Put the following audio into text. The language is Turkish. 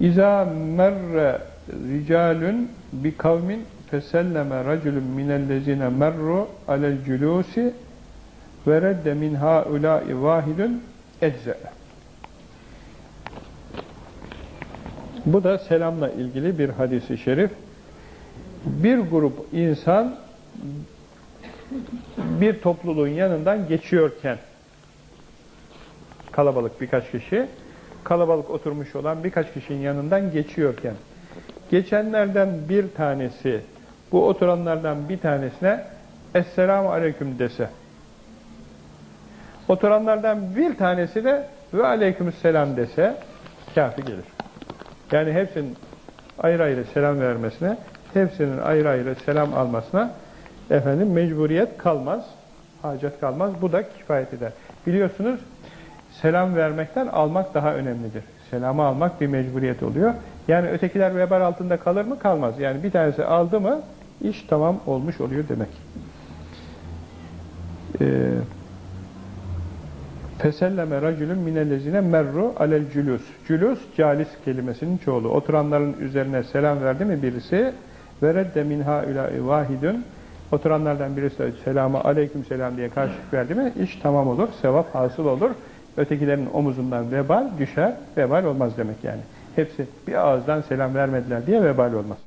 İza merre ricalun bi kavmin feselleme raculun minellezine merru alel culusi ve redde min haulâi vahidun ecze. Bu da selamla ilgili bir hadisi şerif. Bir grup insan bir topluluğun yanından geçiyorken kalabalık birkaç kişi kalabalık oturmuş olan birkaç kişinin yanından geçiyorken geçenlerden bir tanesi bu oturanlardan bir tanesine Esselamu Aleyküm dese oturanlardan bir tanesi de ve Aleykümselam dese kafi gelir. Yani hepsinin ayrı ayrı selam vermesine hepsinin ayrı ayrı selam almasına efendim mecburiyet kalmaz, hacet kalmaz. Bu da kifayet eder. Biliyorsunuz selam vermekten almak daha önemlidir. Selamı almak bir mecburiyet oluyor. Yani ötekiler vebal altında kalır mı? Kalmaz. Yani bir tanesi aldı mı iş tamam olmuş oluyor demek. Ee, Feselleme racülün minellezine merru alel cülus. Cülus, calis kelimesinin çoğulu. Oturanların üzerine selam verdi mi birisi? Ve redde min haulâi vahidun. Oturanlardan birisi de selamı aleyküm selam diye karşılık verdi mi? iş tamam olur, sevap hasıl olur. Ötekilerin omuzundan vebal düşer, vebal olmaz demek yani. Hepsi bir ağızdan selam vermediler diye vebal olmaz.